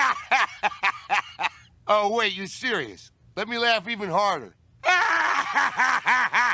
oh, wait, you serious? Let me laugh even harder.